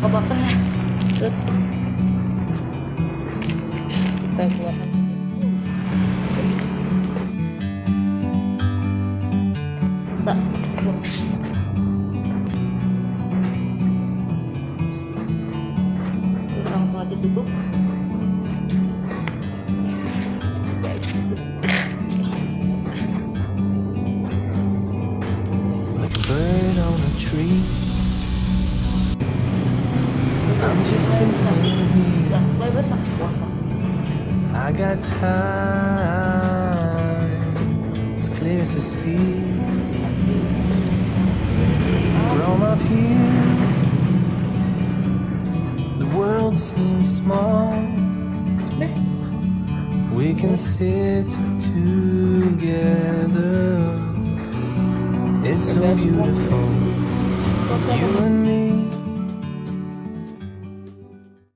ke bawah terus kita keluar langsung aja I got time. It's clear to see. From up here, the world seems small. We can sit together. It's so beautiful. You and me.